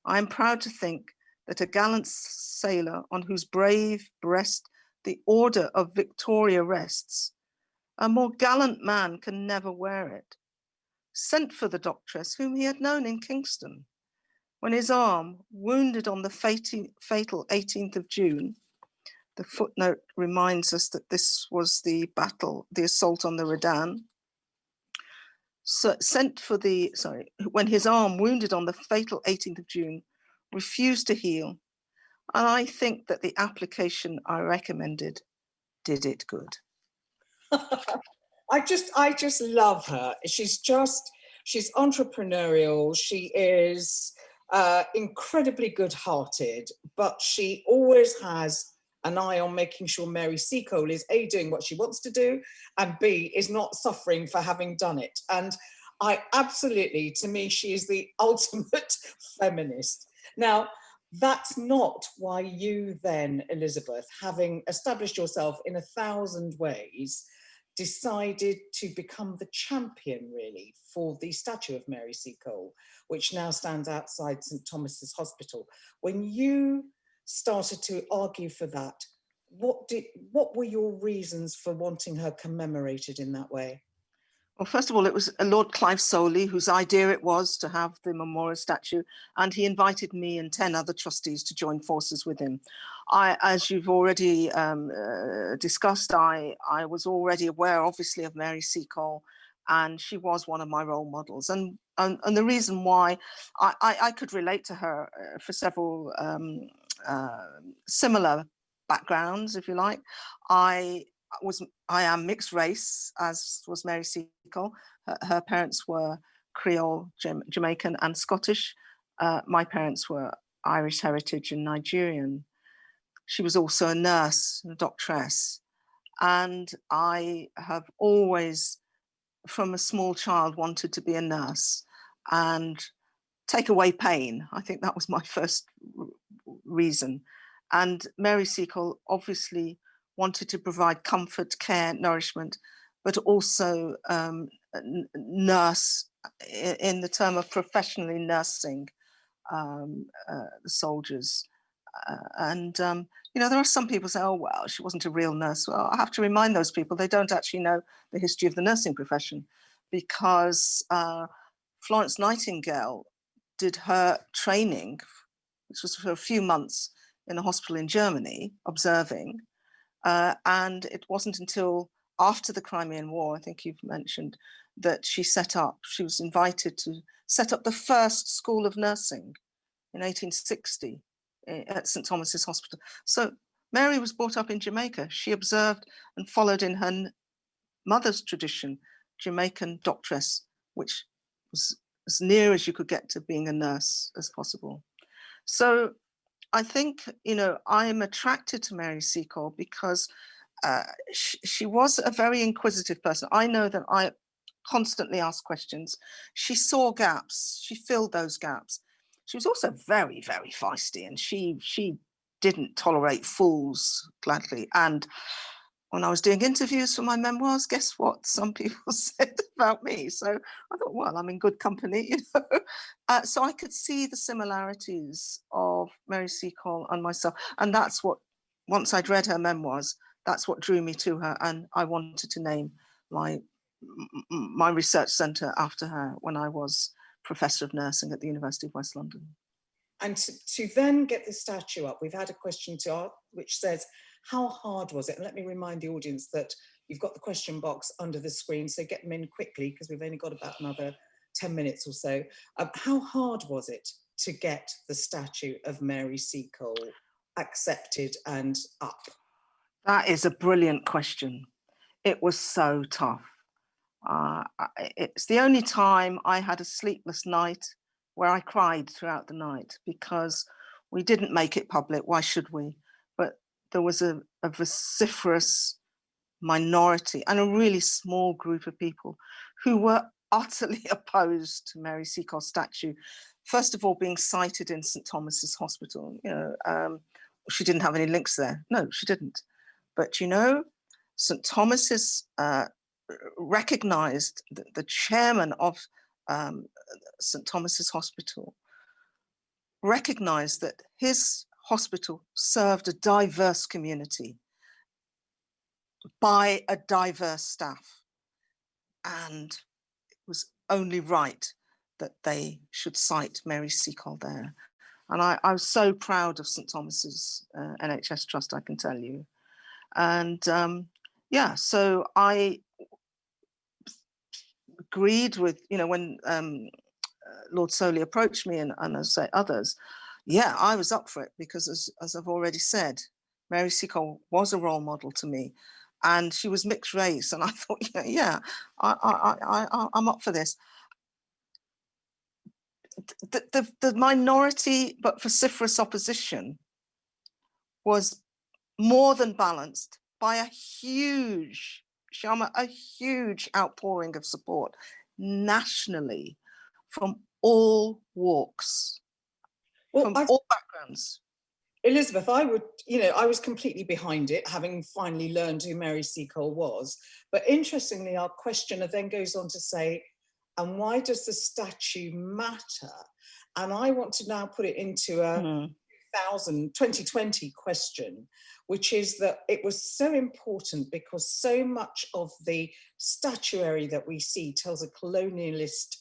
I am proud to think that a gallant sailor on whose brave breast the order of Victoria rests, a more gallant man can never wear it sent for the doctress whom he had known in Kingston. When his arm, wounded on the fatal 18th of June, the footnote reminds us that this was the battle, the assault on the Redan, so sent for the, sorry, when his arm wounded on the fatal 18th of June, refused to heal. And I think that the application I recommended did it good. I just, I just love her. She's just, she's entrepreneurial. She is uh, incredibly good-hearted, but she always has an eye on making sure Mary Seacole is A, doing what she wants to do, and B, is not suffering for having done it. And I absolutely, to me, she is the ultimate feminist. Now, that's not why you then, Elizabeth, having established yourself in a thousand ways, decided to become the champion really for the statue of Mary Seacole, which now stands outside St Thomas's Hospital. When you started to argue for that, what did what were your reasons for wanting her commemorated in that way? Well, first of all, it was Lord Clive Soley whose idea it was to have the memorial statue, and he invited me and 10 other trustees to join forces with him. I, as you've already um, uh, discussed, I, I was already aware, obviously, of Mary Seacole, and she was one of my role models. And, and, and the reason why I, I, I could relate to her uh, for several um, uh, similar backgrounds, if you like. I was I am mixed race, as was Mary Seacole. Her, her parents were Creole, Jamaican and Scottish. Uh, my parents were Irish heritage and Nigerian. She was also a nurse, a doctress. and I have always, from a small child, wanted to be a nurse and take away pain. I think that was my first reason. And Mary Seacole obviously wanted to provide comfort, care, nourishment, but also um, nurse in the term of professionally nursing um, uh, the soldiers. Uh, and um, you know, there are some people say, "Oh well, she wasn't a real nurse." Well, I have to remind those people they don't actually know the history of the nursing profession, because uh, Florence Nightingale did her training, which was for a few months in a hospital in Germany, observing, uh, and it wasn't until after the Crimean War, I think you've mentioned, that she set up. She was invited to set up the first school of nursing in 1860 eh, at St Thomas's Hospital. So Mary was brought up in Jamaica. She observed and followed in her mother's tradition, Jamaican doctress, which was as near as you could get to being a nurse as possible. So I think, you know, I'm attracted to Mary Seacole because uh, she, she was a very inquisitive person. I know that I constantly asked questions. She saw gaps, she filled those gaps. She was also very, very feisty and she she didn't tolerate fools gladly. And when I was doing interviews for my memoirs, guess what? Some people said about me. So I thought, well, I'm in good company, you know. Uh, so I could see the similarities of Mary Seacole and myself. And that's what, once I'd read her memoirs, that's what drew me to her. And I wanted to name my, my research centre after her when I was professor of nursing at the University of West London. And to, to then get the statue up, we've had a question to which says, how hard was it? And let me remind the audience that you've got the question box under the screen, so get them in quickly because we've only got about another 10 minutes or so. Um, how hard was it to get the statue of Mary Seacole accepted and up? That is a brilliant question. It was so tough. Uh, it's the only time I had a sleepless night where I cried throughout the night because we didn't make it public. Why should we? But there was a, a vociferous minority and a really small group of people who were utterly opposed to Mary Seacole's statue. First of all, being sited in St Thomas's Hospital. You know, um, she didn't have any links there. No, she didn't. But you know, St Thomas's uh, recognized the, the chairman of um, St Thomas's Hospital recognized that his hospital served a diverse community by a diverse staff and it was only right that they should site Mary Seacole there. And I, I was so proud of St Thomas's uh, NHS Trust, I can tell you. And um, yeah, so I agreed with, you know, when um, uh, Lord Soley approached me and, and I say others, yeah, I was up for it because as, as I've already said, Mary Seacole was a role model to me and she was mixed race. And I thought, yeah, yeah I, I, I, I, I'm up for this. The, the, the minority but vociferous opposition was more than balanced by a huge, Shyama, a huge outpouring of support nationally from all walks, Well, from I've- all backgrounds. Elizabeth, I would, you know, I was completely behind it, having finally learned who Mary Seacole was. But interestingly, our questioner then goes on to say, and why does the statue matter? And I want to now put it into a Mhm. 2000, 2020 question, which is that it was so important because so much of the statuary that we see tells a colonialist,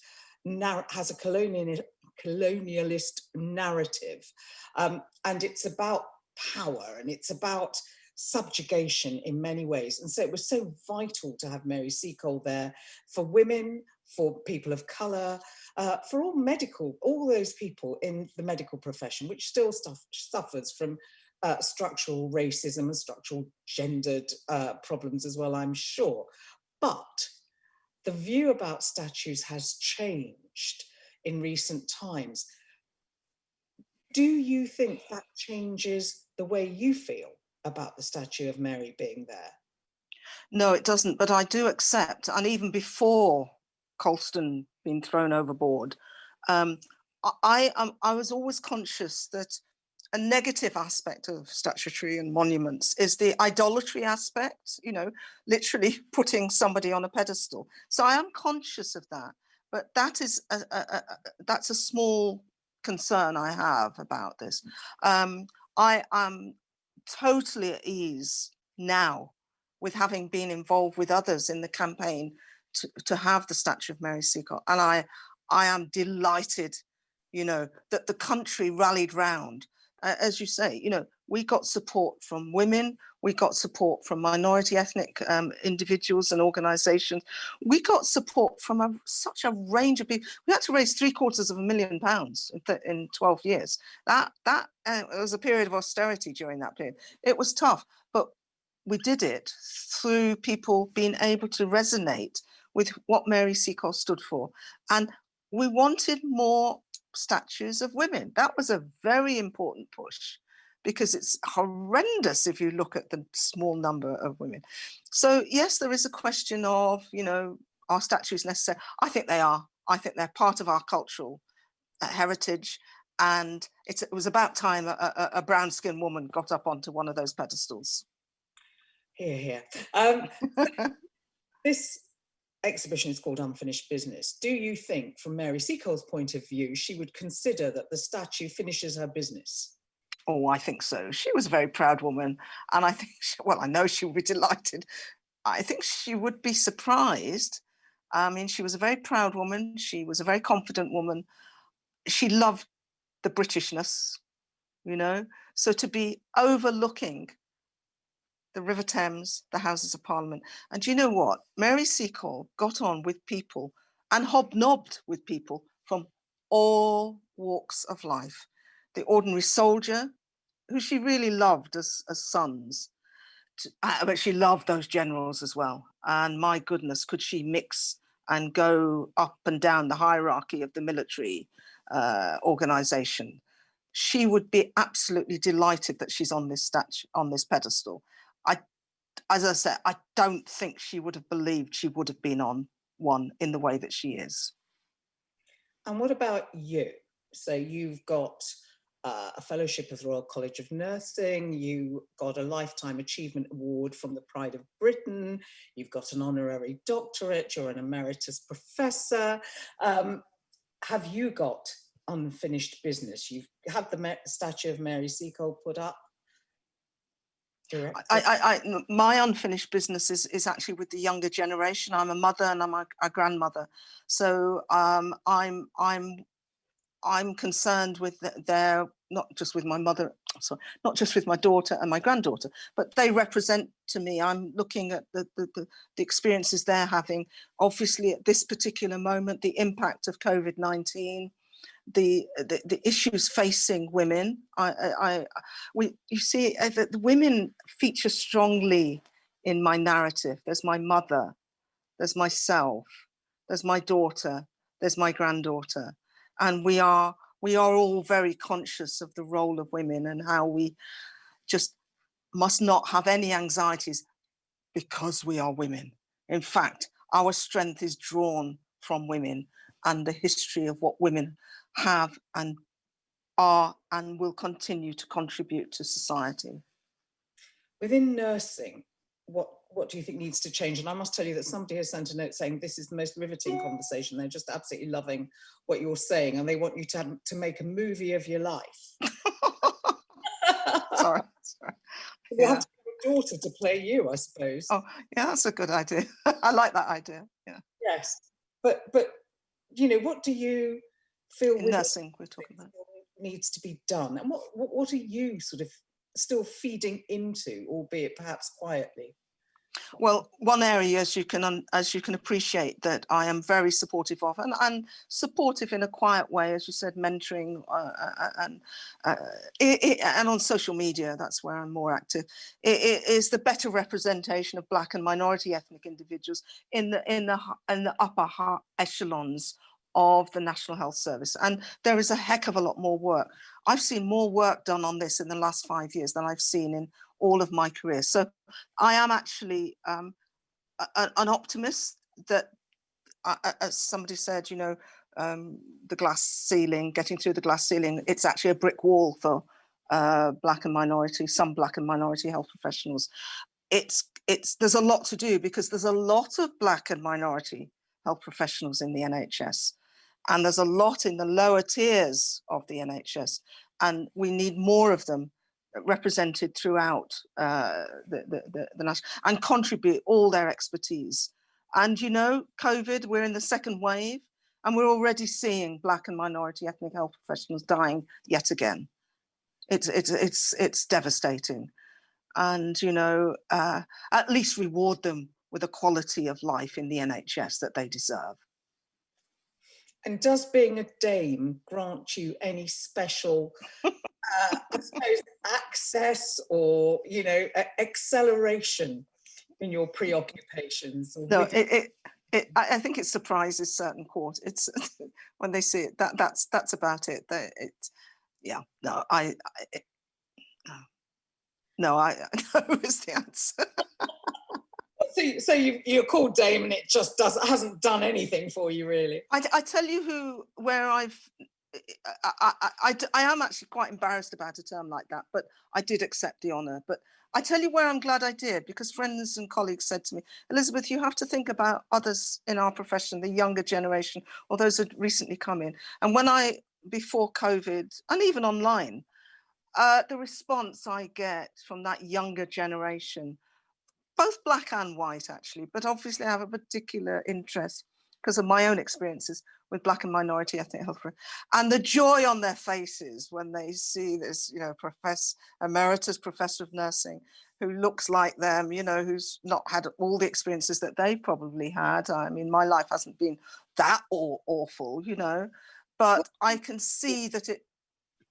has a colonial, colonialist narrative. Um, and it's about power and it's about subjugation in many ways. And so it was so vital to have Mary Seacole there for women, for people of colour, uh, for all medical, all those people in the medical profession, which still stuff, suffers from uh, structural racism and structural gendered uh, problems as well, I'm sure. But the view about statues has changed in recent times. Do you think that changes the way you feel about the statue of Mary being there? No, it doesn't, but I do accept, and even before Colston being thrown overboard, um, I, I, um, I was always conscious that a negative aspect of statutory and monuments is the idolatry aspect, you know, literally putting somebody on a pedestal. So I am conscious of that, but that is a, a, a, that's a small concern I have about this. Um, I am totally at ease now with having been involved with others in the campaign to, to have the statue of Mary Seacole. And I, I am delighted, you know, that the country rallied round. As you say, you know, we got support from women, we got support from minority ethnic um, individuals and organizations. We got support from a, such a range of people. We had to raise three quarters of a million pounds in, in 12 years. That, that uh, was a period of austerity during that period. It was tough, but we did it through people being able to resonate with what Mary Seacole stood for. And we wanted more statues of women. That was a very important push because it's horrendous if you look at the small number of women. So yes, there is a question of, you know, are statues necessary? I think they are. I think they're part of our cultural uh, heritage. And it was about time a, a, a brown skinned woman got up onto one of those pedestals. Here, here. Um, this exhibition is called Unfinished Business. Do you think, from Mary Seacole's point of view, she would consider that the statue finishes her business? Oh, I think so. She was a very proud woman. And I think, she, well, I know she would be delighted. I think she would be surprised. I mean, she was a very proud woman. She was a very confident woman. She loved the Britishness, you know. So to be overlooking the River Thames, the Houses of Parliament. And you know what? Mary Seacole got on with people and hobnobbed with people from all walks of life. The ordinary soldier, who she really loved as, as sons, uh, but she loved those generals as well. And my goodness, could she mix and go up and down the hierarchy of the military uh, organization. She would be absolutely delighted that she's on this statue, on this pedestal. I, as I said, I don't think she would have believed she would have been on one in the way that she is. And what about you? So you've got uh, a fellowship of the Royal College of Nursing, you got a Lifetime Achievement Award from the Pride of Britain, you've got an honorary doctorate, you're an emeritus professor. Um, have you got unfinished business? You've had the statue of Mary Seacole put up, I, I, I, my unfinished business is, is actually with the younger generation. I'm a mother and I'm a, a grandmother, so um, I'm I'm I'm concerned with their not just with my mother, sorry, not just with my daughter and my granddaughter, but they represent to me. I'm looking at the the, the, the experiences they're having. Obviously, at this particular moment, the impact of COVID nineteen the, the, the issues facing women. I, I, we, you see uh, that the women feature strongly in my narrative. There's my mother, there's myself, there's my daughter, there's my granddaughter, and we are we are all very conscious of the role of women and how we just must not have any anxieties because we are women. In fact, our strength is drawn from women and the history of what women have and are and will continue to contribute to society. Within nursing, what what do you think needs to change? And I must tell you that somebody has sent a note saying this is the most riveting conversation. They're just absolutely loving what you're saying and they want you to, have, to make a movie of your life. sorry, sorry. You yeah. have to have a daughter to play you, I suppose. Oh, yeah, that's a good idea. I like that idea. Yeah. Yes, but but you know, what do you feel nursing we're talking about. needs to be done? And what, what what are you sort of still feeding into albeit perhaps quietly well, one area, as you can as you can appreciate, that I am very supportive of, and, and supportive in a quiet way, as you said, mentoring uh, uh, uh and uh, it, it, and on social media, that's where I'm more active. It, it is the better representation of Black and minority ethnic individuals in the in the in the upper echelons of the National Health Service. And there is a heck of a lot more work. I've seen more work done on this in the last five years than I've seen in all of my career. So I am actually um, a, an optimist that, as somebody said, you know, um, the glass ceiling, getting through the glass ceiling, it's actually a brick wall for uh, black and minority, some black and minority health professionals. It's, it's, there's a lot to do because there's a lot of black and minority health professionals in the NHS. And there's a lot in the lower tiers of the NHS. And we need more of them represented throughout uh, the, the, the, the national and contribute all their expertise. And you know, COVID, we're in the second wave and we're already seeing black and minority ethnic health professionals dying yet again. It's, it's, it's, it's devastating. And, you know, uh, at least reward them with a quality of life in the NHS that they deserve. And does being a dame grant you any special, uh, I suppose, access or, you know, acceleration in your preoccupations? No, it, it, it, I think it surprises certain court. It's when they see it. That that's that's about it. That it, yeah. No, I. I it, no, I no is the answer. so, so you, you're called Dame and it just does hasn't done anything for you really. I, I tell you who where I've I, I, I, am actually quite embarrassed about a term like that, but I did accept the honour. But I tell you where I'm glad I did, because friends and colleagues said to me, Elizabeth, you have to think about others in our profession, the younger generation, or those that recently come in. And when I, before COVID, and even online, uh, the response I get from that younger generation both black and white actually, but obviously I have a particular interest because of my own experiences with black and minority ethnic health and the joy on their faces when they see this, you know, professor, emeritus professor of nursing who looks like them, you know, who's not had all the experiences that they probably had. I mean, my life hasn't been that awful, you know, but I can see that it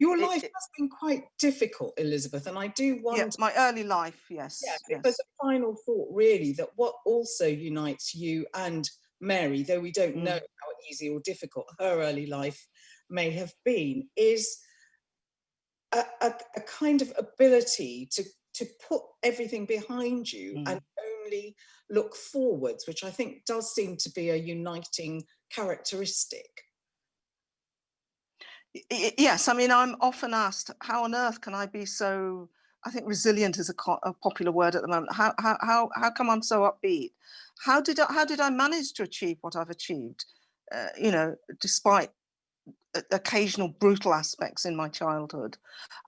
your life it, has been quite difficult, Elizabeth, and I do wonder. Yeah, my early life, yes. Yeah, yes. there's a final thought, really, that what also unites you and Mary, though we don't mm. know how easy or difficult her early life may have been, is a, a, a kind of ability to to put everything behind you mm. and only look forwards, which I think does seem to be a uniting characteristic yes, I mean, I'm often asked, how on earth can I be so, I think resilient is a, a popular word at the moment. How, how, how, how come I'm so upbeat? How did, I, how did I manage to achieve what I've achieved? Uh, you know, despite occasional brutal aspects in my childhood.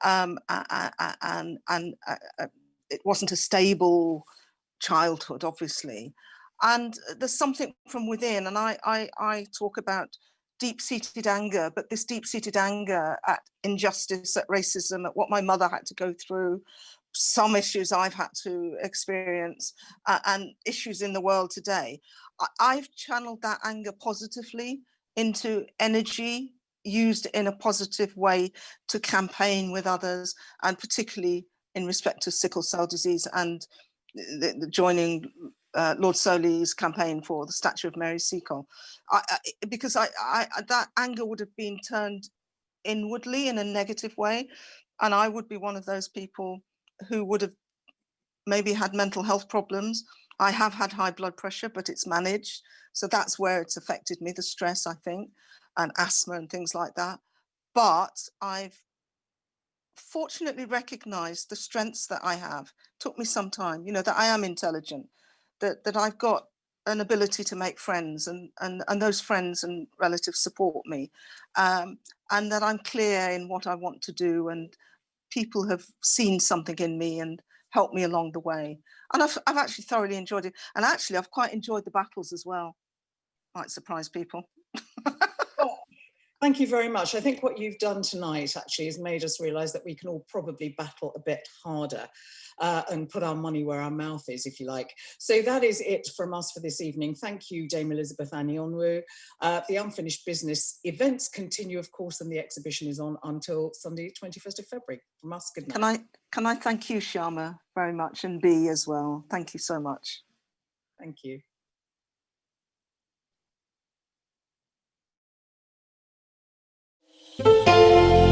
Um, and and uh, uh, it wasn't a stable childhood, obviously. And there's something from within, and I, I, I talk about deep-seated anger, but this deep-seated anger at injustice, at racism, at what my mother had to go through, some issues I've had to experience, uh, and issues in the world today. I I've channeled that anger positively into energy used in a positive way to campaign with others, and particularly in respect to sickle cell disease and the, the joining uh, Lord Soley's campaign for the statue of Mary Seacole, I, I, because I, I, that anger would have been turned inwardly in a negative way. And I would be one of those people who would have maybe had mental health problems. I have had high blood pressure, but it's managed. So that's where it's affected me, the stress, I think, and asthma and things like that. But I've fortunately recognized the strengths that I have. Took me some time, you know, that I am intelligent, that, that I've got an ability to make friends and, and, and those friends and relatives support me um, and that I'm clear in what I want to do and people have seen something in me and helped me along the way. And I've, I've actually thoroughly enjoyed it. And actually, I've quite enjoyed the battles as well. Might surprise people. Thank you very much. I think what you've done tonight actually has made us realise that we can all probably battle a bit harder uh, and put our money where our mouth is, if you like. So that is it from us for this evening. Thank you, Dame Elizabeth Anionwu. Uh, the Unfinished Business events continue, of course, and the exhibition is on until Sunday, 21st of February. From us, good night. Can I, can I thank you, Shyama, very much, and B as well. Thank you so much. Thank you. Música